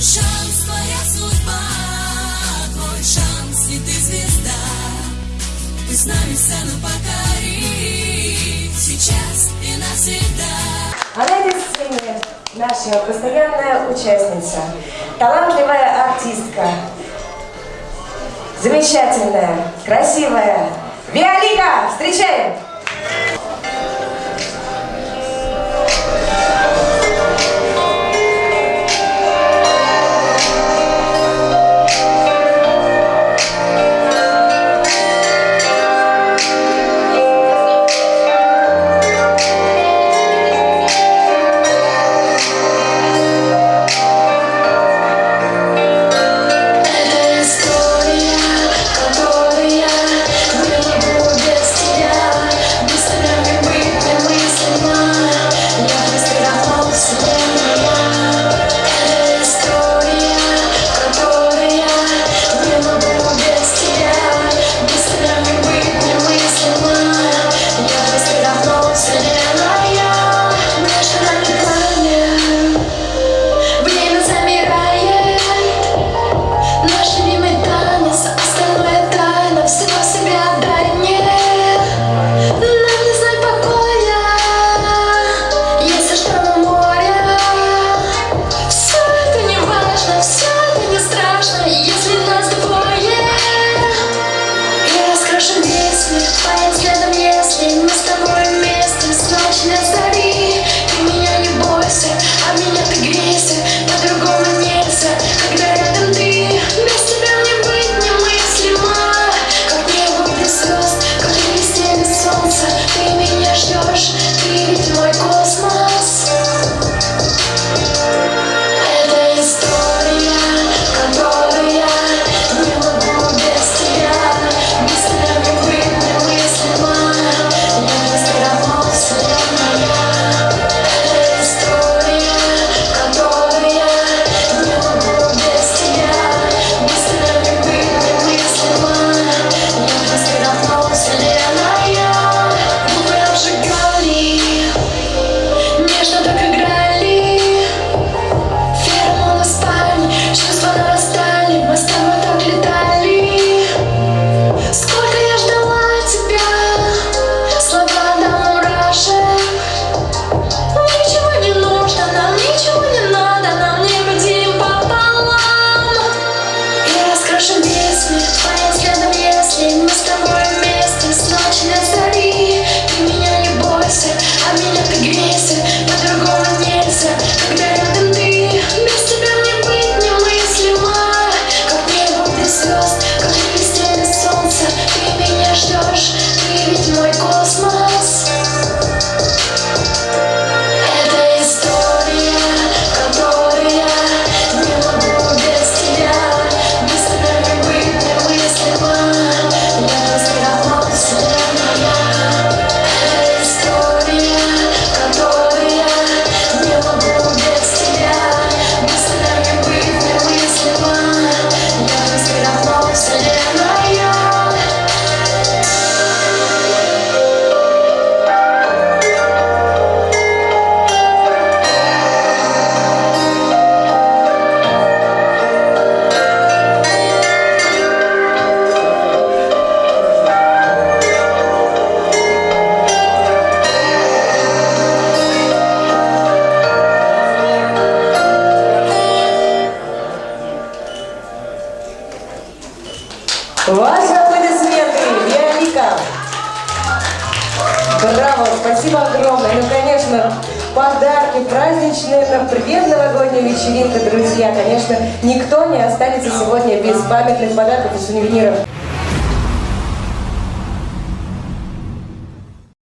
Твой шанс, а сцене наша постоянная участница, талантливая артистка, замечательная, красивая Виолика, встречаем! Браво, спасибо огромное. Ну, конечно, подарки праздничные, э, предновогодняя вечеринка, друзья. Конечно, никто не останется сегодня без памятных подарков и сувениров.